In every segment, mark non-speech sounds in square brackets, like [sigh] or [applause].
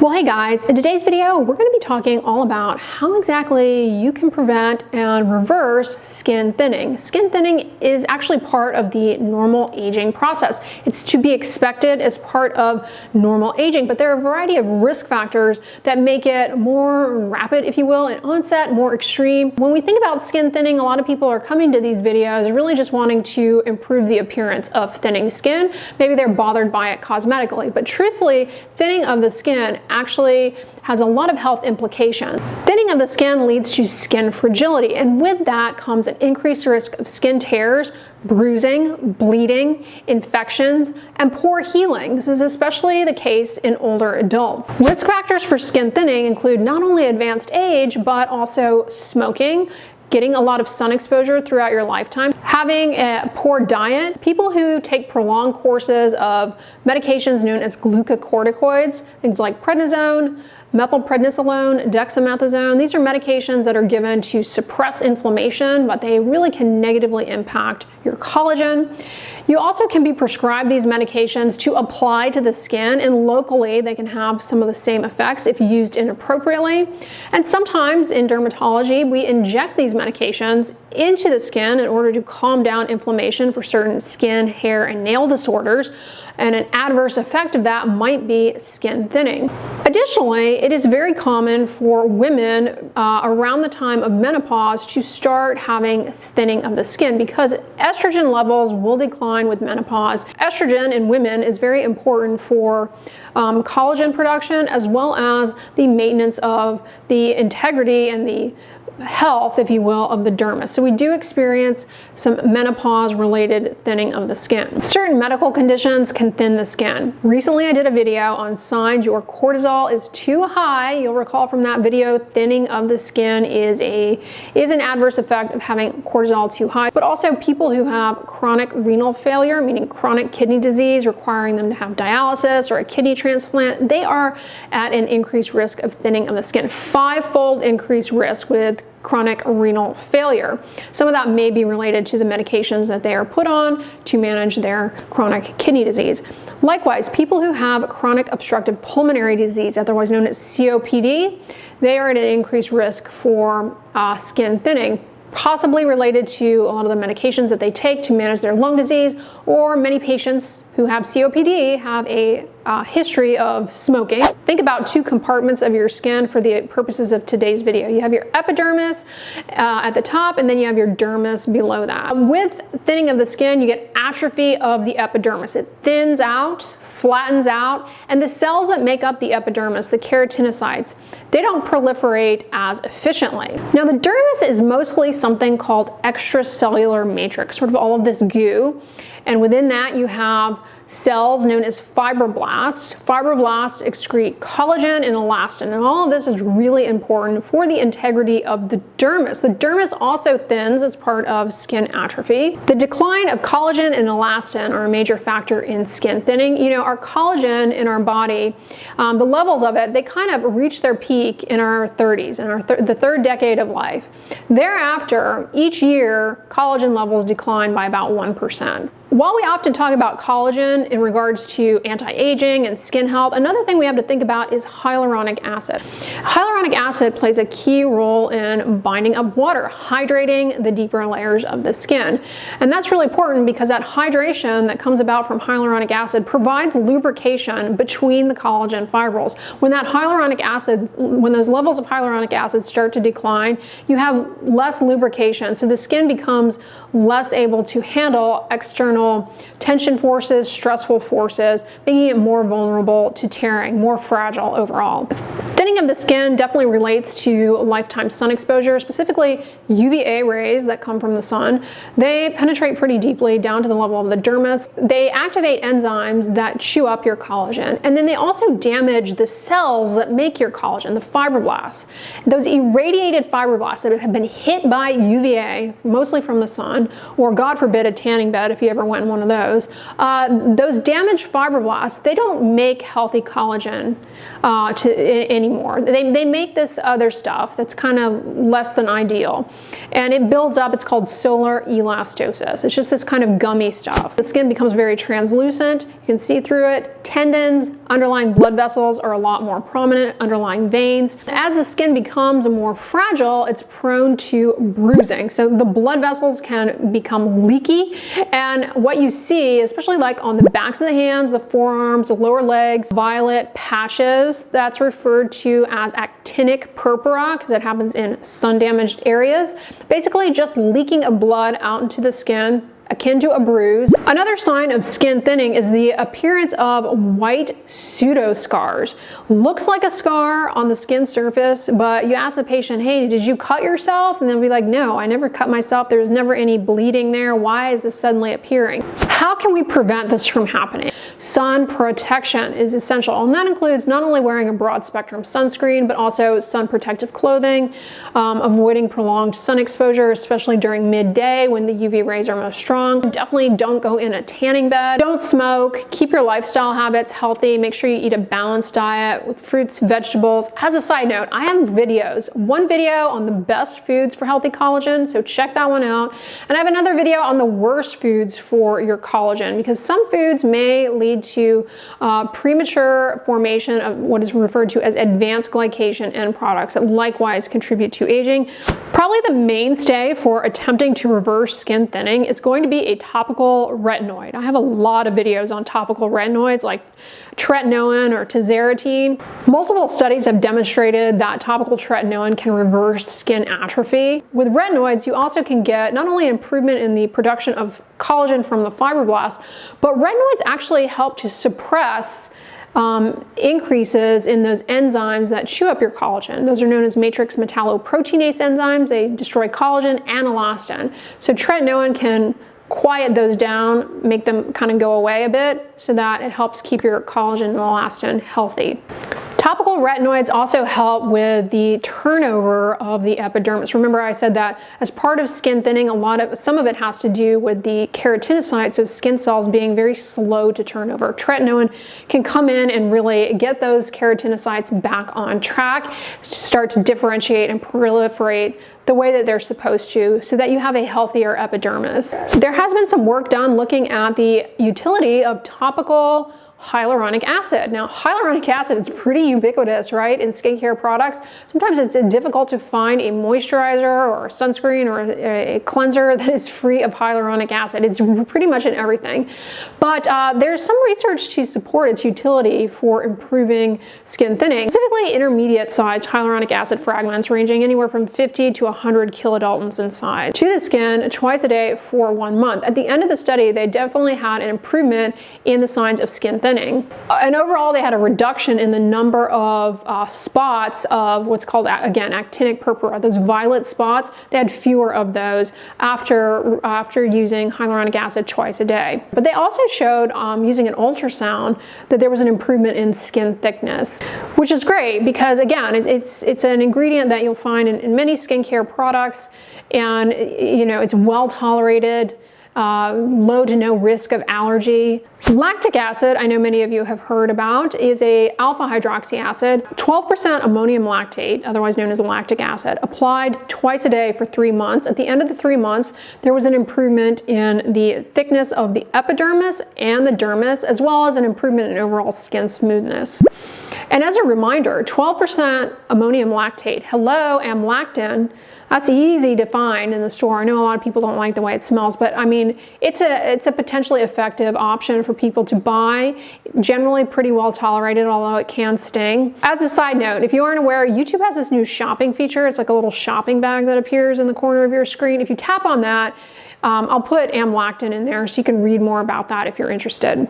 Well, hey guys, in today's video, we're gonna be talking all about how exactly you can prevent and reverse skin thinning. Skin thinning is actually part of the normal aging process. It's to be expected as part of normal aging, but there are a variety of risk factors that make it more rapid, if you will, in onset, more extreme. When we think about skin thinning, a lot of people are coming to these videos really just wanting to improve the appearance of thinning skin. Maybe they're bothered by it cosmetically, but truthfully, thinning of the skin actually has a lot of health implications. Thinning of the skin leads to skin fragility, and with that comes an increased risk of skin tears, bruising, bleeding, infections, and poor healing. This is especially the case in older adults. Risk factors for skin thinning include not only advanced age, but also smoking, getting a lot of sun exposure throughout your lifetime, having a poor diet, people who take prolonged courses of medications known as glucocorticoids, things like prednisone, methylprednisolone, dexamethasone. These are medications that are given to suppress inflammation, but they really can negatively impact your collagen. You also can be prescribed these medications to apply to the skin and locally they can have some of the same effects if used inappropriately. And sometimes in dermatology, we inject these medications into the skin in order to calm down inflammation for certain skin, hair, and nail disorders and an adverse effect of that might be skin thinning. Additionally, it is very common for women uh, around the time of menopause to start having thinning of the skin because estrogen levels will decline with menopause. Estrogen in women is very important for um, collagen production as well as the maintenance of the integrity and the health, if you will, of the dermis. So we do experience some menopause related thinning of the skin. Certain medical conditions can thin the skin. Recently I did a video on signs your cortisol is too high. You'll recall from that video thinning of the skin is a is an adverse effect of having cortisol too high, but also people who have chronic renal failure, meaning chronic kidney disease requiring them to have dialysis or a kidney transplant, they are at an increased risk of thinning of the skin. Five-fold increased risk with chronic renal failure. Some of that may be related to the medications that they are put on to manage their chronic kidney disease. Likewise, people who have chronic obstructive pulmonary disease, otherwise known as COPD, they are at an increased risk for uh, skin thinning possibly related to a lot of the medications that they take to manage their lung disease, or many patients who have COPD have a uh, history of smoking. Think about two compartments of your skin for the purposes of today's video. You have your epidermis uh, at the top and then you have your dermis below that. With thinning of the skin, you get atrophy of the epidermis. It thins out, flattens out, and the cells that make up the epidermis, the keratinocytes, they don't proliferate as efficiently. Now the dermis is mostly something called extracellular matrix, sort of all of this goo, and within that you have cells known as fibroblasts. Fibroblasts excrete collagen and elastin, and all of this is really important for the integrity of the dermis. The dermis also thins as part of skin atrophy. The decline of collagen and elastin are a major factor in skin thinning. You know, our collagen in our body, um, the levels of it, they kind of reach their peak in our 30s, in our th the third decade of life. Thereafter, each year, collagen levels decline by about 1%. While we often talk about collagen in regards to anti-aging and skin health, another thing we have to think about is hyaluronic acid. Hyaluronic acid plays a key role in binding up water, hydrating the deeper layers of the skin. And that's really important because that hydration that comes about from hyaluronic acid provides lubrication between the collagen fibrils. When that hyaluronic acid, when those levels of hyaluronic acid start to decline, you have less lubrication. So the skin becomes less able to handle external tension forces, stressful forces, making it more vulnerable to tearing, more fragile overall. Thinning of the skin definitely relates to lifetime sun exposure, specifically UVA rays that come from the sun. They penetrate pretty deeply down to the level of the dermis. They activate enzymes that chew up your collagen, and then they also damage the cells that make your collagen, the fibroblasts. Those irradiated fibroblasts that have been hit by UVA, mostly from the sun, or God forbid a tanning bed if you ever went in one of those, uh, those damaged fibroblasts, they don't make healthy collagen uh, to, anymore anymore. They, they make this other stuff that's kind of less than ideal. And it builds up, it's called solar elastosis. It's just this kind of gummy stuff. The skin becomes very translucent, you can see through it. Tendons, underlying blood vessels are a lot more prominent, underlying veins. As the skin becomes more fragile, it's prone to bruising. So the blood vessels can become leaky. And what you see, especially like on the backs of the hands, the forearms, the lower legs, violet patches, that's referred to as actinic purpura because it happens in sun damaged areas. Basically just leaking of blood out into the skin akin to a bruise. Another sign of skin thinning is the appearance of white pseudo scars. Looks like a scar on the skin surface, but you ask the patient, hey, did you cut yourself? And they'll be like, no, I never cut myself. There was never any bleeding there. Why is this suddenly appearing? How can we prevent this from happening? Sun protection is essential, and that includes not only wearing a broad spectrum sunscreen, but also sun protective clothing, um, avoiding prolonged sun exposure, especially during midday when the UV rays are most strong Definitely don't go in a tanning bed. Don't smoke. Keep your lifestyle habits healthy. Make sure you eat a balanced diet with fruits, vegetables. As a side note, I have videos. One video on the best foods for healthy collagen, so check that one out. And I have another video on the worst foods for your collagen because some foods may lead to uh, premature formation of what is referred to as advanced glycation end products that likewise contribute to aging. Probably the mainstay for attempting to reverse skin thinning is going to be a topical retinoid. I have a lot of videos on topical retinoids like tretinoin or tazarotene. Multiple studies have demonstrated that topical tretinoin can reverse skin atrophy. With retinoids, you also can get not only improvement in the production of collagen from the fibroblasts, but retinoids actually help to suppress um, increases in those enzymes that chew up your collagen. Those are known as matrix metalloproteinase enzymes. They destroy collagen and elastin. So tretinoin can quiet those down, make them kind of go away a bit so that it helps keep your collagen and elastin healthy. Topical retinoids also help with the turnover of the epidermis. Remember I said that as part of skin thinning, a lot of some of it has to do with the keratinocytes of skin cells being very slow to turn over. Tretinoin can come in and really get those keratinocytes back on track, to start to differentiate and proliferate the way that they're supposed to so that you have a healthier epidermis. There has been some work done looking at the utility of topical hyaluronic acid. Now, hyaluronic acid is pretty ubiquitous, right, in skincare products. Sometimes it's difficult to find a moisturizer or sunscreen or a, cleanser [laughs] that is free of hyaluronic acid. It's pretty much in everything. But uh, there's some research to support its utility for improving skin thinning, specifically intermediate sized hyaluronic acid fragments ranging anywhere from 50 to 100 kilodaltons in size to the skin twice a day for one month. At the end of the study, they definitely had an improvement in the signs of skin thinning thinning. Uh, and overall, they had a reduction in the number of uh, spots of what's called, again, actinic purpura, those violet spots. They had fewer of those after, after using hyaluronic acid twice a day. But they also showed um, using an ultrasound that there was an improvement in skin thickness, which is great because again, it, it's, it's an ingredient that you'll find in, in many skincare products and you know, it's well tolerated uh, low to no risk of allergy. Lactic acid, I know many of you have heard about, is a alpha hydroxy acid, 12% ammonium lactate, otherwise known as lactic acid, applied twice a day for three months. At the end of the three months, there was an improvement in the thickness of the epidermis and the dermis, as well as an improvement in overall skin smoothness. And as a reminder, 12% ammonium lactate, hello, amlactin, that's easy to find in the store. I know a lot of people don't like the way it smells, but I mean, it's a, it's a potentially effective option for people to buy. Generally pretty well tolerated, although it can sting. As a side note, if you aren't aware, YouTube has this new shopping feature. It's like a little shopping bag that appears in the corner of your screen. If you tap on that, um, I'll put amlactin in there so you can read more about that if you're interested.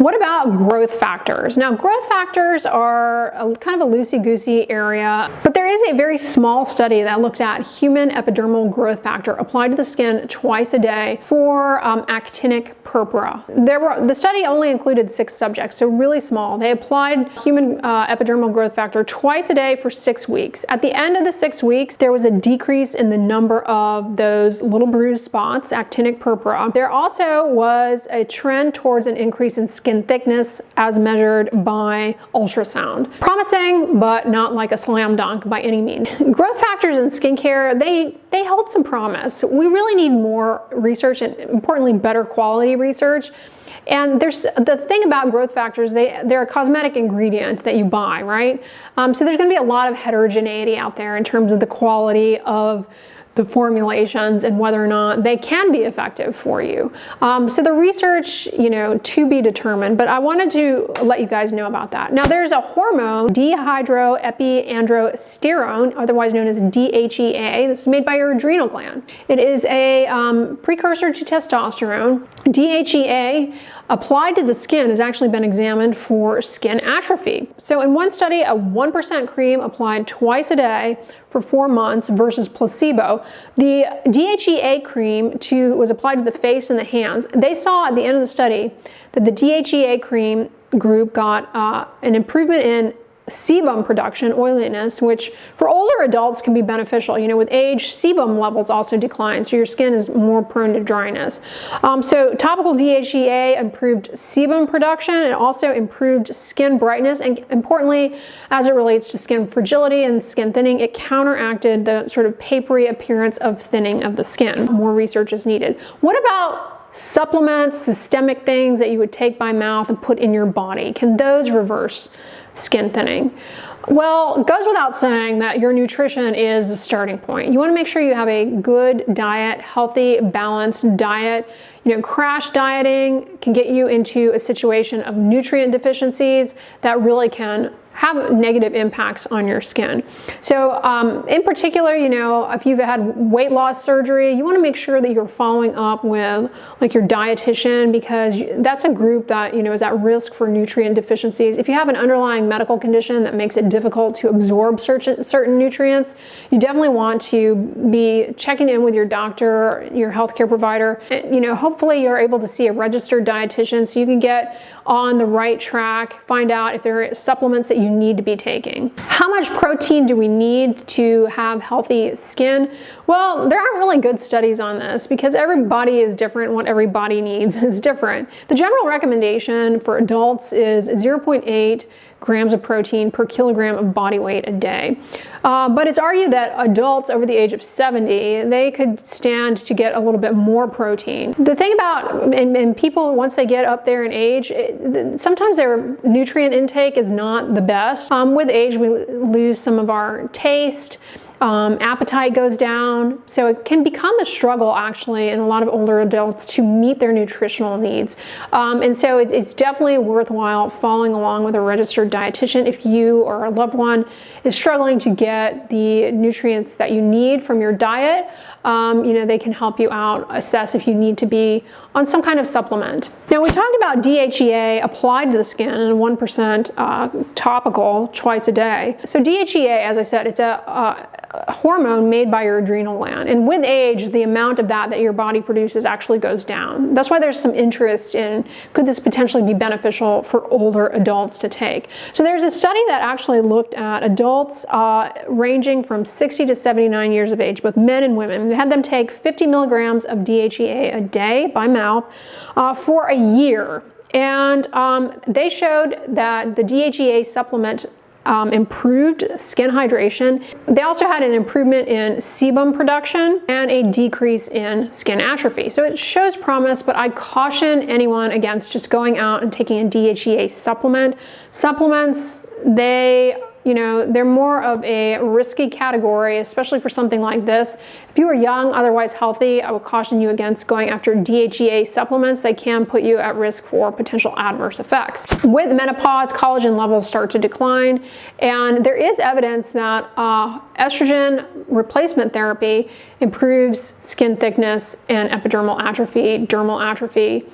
What about growth factors? Now, growth factors are a, kind of a loosey-goosey area, but there is a very small study that looked at human epidermal growth factor applied to the skin twice a day for um, actinic purpura. There were, the study only included six subjects, so really small. They applied human uh, epidermal growth factor twice a day for six weeks. At the end of the six weeks, there was a decrease in the number of those little bruised spots actinic purpura. There also was a trend towards an increase in skin thickness as measured by ultrasound. Promising, but not like a slam dunk by any means. [laughs] Growth factors in skincare, they, they hold some promise. We really need more research and importantly better quality research. And there's the thing about growth factors, they, they're a cosmetic ingredient that you buy, right? Um, so there's gonna be a lot of heterogeneity out there in terms of the quality of the formulations and whether or not they can be effective for you. Um, so the research, you know, to be determined, but I wanted to let you guys know about that. Now there's a hormone, dehydroepiandrosterone, otherwise known as DHEA. This is made by your adrenal gland. It is a um, precursor to testosterone. DHEA applied to the skin has actually been examined for skin atrophy. So in one study, a 1% cream applied twice a day for four months versus placebo. The DHEA cream to, was applied to the face and the hands. They saw at the end of the study that the DHEA cream group got uh, an improvement in sebum production, oiliness, which for older adults can be beneficial. You know, with age, sebum levels also decline, so your skin is more prone to dryness. Um, so topical DHEA improved sebum production and also improved skin brightness, and importantly, as it relates to skin fragility and skin thinning, it counteracted the sort of papery appearance of thinning of the skin. More research is needed. What about supplements, systemic things that you would take by mouth and put in your body? Can those reverse skin thinning? Well, goes without saying that your nutrition is the starting point. You want to make sure you have a good diet, healthy, balanced diet. You know, crash dieting can get you into a situation of nutrient deficiencies that really can have negative impacts on your skin. So um, in particular, you know, if you've had weight loss surgery, you want to make sure that you're following up with like your dietitian because that's a group that, you know, is at risk for nutrient deficiencies. If you have an underlying medical condition that makes it difficult to absorb certain, certain nutrients, you definitely want to be checking in with your doctor, your healthcare provider. And, you know, hopefully you're able to see a registered dietitian so you can get on the right track, find out if there are supplements that you need to be taking. How much protein do we need to have healthy skin? Well, there aren't really good studies on this because every body is different. What every body needs [laughs] is different. The general recommendation for adults is 0.8 grams of protein per kilogram of body weight a day. Uh, but it's argued that adults over the age of 70, they could stand to get a little bit more protein. The thing about, and, and people, once they get up there in age, it, sometimes their nutrient intake is not the best. Um, with age, we lose some of our taste, um, appetite goes down. So it can become a struggle actually in a lot of older adults to meet their nutritional needs. Um, and so it's, it's, definitely worthwhile following along with a registered dietitian if you or a loved one is struggling to get the nutrients that you need from your diet. Um, you know, they can help you out, assess if you need to be on some kind of supplement. Now we talked about DHEA applied to the skin and 1% uh, topical twice a day. So DHEA, as I said, it's a, uh, hormone made by your adrenal gland. And with age, the amount of that that your body produces actually goes down. That's why there's some interest in could this potentially be beneficial for older adults to take. So there's a study that actually looked at adults uh, ranging from 60 to 79 years of age, both men and women. They had them take 50 milligrams of DHEA a day by mouth uh, for a year. And um, they showed that the DHEA supplement um, improved skin hydration. They also had an improvement in sebum production and a decrease in skin atrophy. So it shows promise, but I caution anyone against just going out and taking a DHEA supplement. Supplements, they you know, they're more of a risky category, especially for something like this. If you are young, otherwise healthy, I would caution you against going after DHEA supplements. They can put you at risk for potential adverse effects. With menopause, collagen levels start to decline, and there is evidence that uh, estrogen replacement therapy improves skin thickness and epidermal atrophy, dermal atrophy,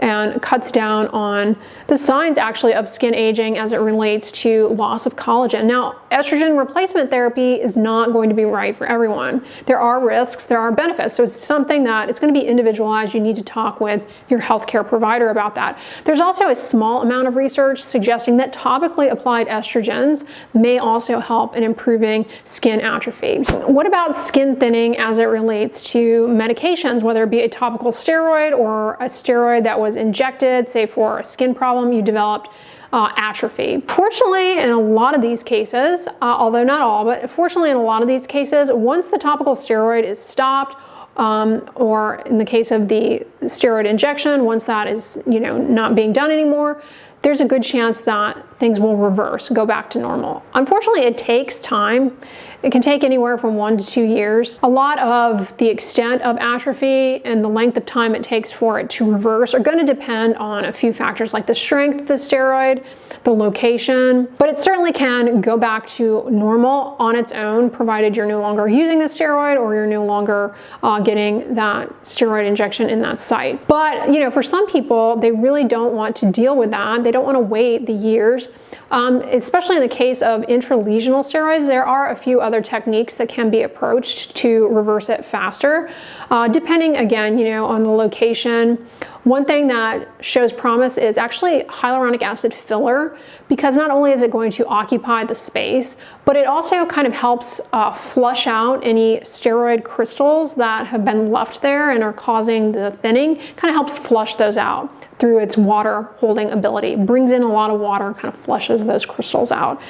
and cuts down on the signs actually of skin aging as it relates to loss of collagen. Now, estrogen replacement therapy is not going to be right for everyone. There are risks, there are benefits. So it's something that it's going to be individualized. You need to talk with your healthcare provider about that. There's also a small amount of research suggesting that topically applied estrogens may also help in improving skin atrophy. What about skin thinning as it relates to medications, whether it be a topical steroid or a steroid that was injected, say for a skin problem you developed uh, atrophy. Fortunately, in a lot of these cases, uh, although not all, but fortunately in a lot of these cases, once the topical steroid is stopped, um, or in the case of the steroid injection, once that is you know not being done anymore, there's a good chance that things will reverse, go back to normal. Unfortunately, it takes time. It can take anywhere from one to two years. A lot of the extent of atrophy and the length of time it takes for it to reverse are going to depend on a few factors like the strength of the steroid, the location, but it certainly can go back to normal on its own provided you're no longer using the steroid or you're no longer uh, getting that steroid injection in that site. But you know, for some people, they really don't want to deal with that. They don't want to wait the years um, especially in the case of intralesional steroids, there are a few other techniques that can be approached to reverse it faster, uh, depending again, you know, on the location. One thing that shows promise is actually hyaluronic acid filler because not only is it going to occupy the space, but it also kind of helps uh, flush out any steroid crystals that have been left there and are causing the thinning, kind of helps flush those out through its water holding ability. Brings in a lot of water, kind of flushes those crystals out.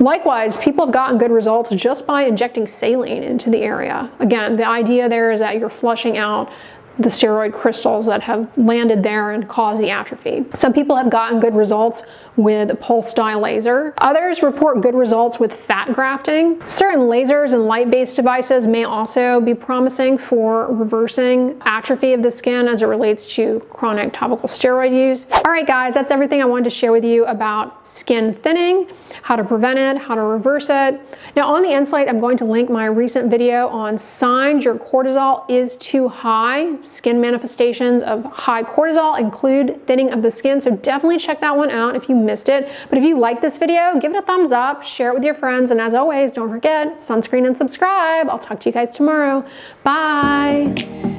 Likewise, people have gotten good results just by injecting saline into the area. Again, the idea there is that you're flushing out the steroid crystals that have landed there and caused the atrophy. Some people have gotten good results with pulse dye laser. Others report good results with fat grafting. Certain lasers and light-based devices may also be promising for reversing atrophy of the skin as it relates to chronic topical steroid use. All right, guys, that's everything I wanted to share with you about skin thinning, how to prevent it, how to reverse it. Now on the Insight, I'm going to link my recent video on signs your cortisol is too high skin manifestations of high cortisol include thinning of the skin, so definitely check that one out if you missed it. But if you like this video, give it a thumbs up, share it with your friends, and as always, don't forget, sunscreen and subscribe. I'll talk to you guys tomorrow. Bye.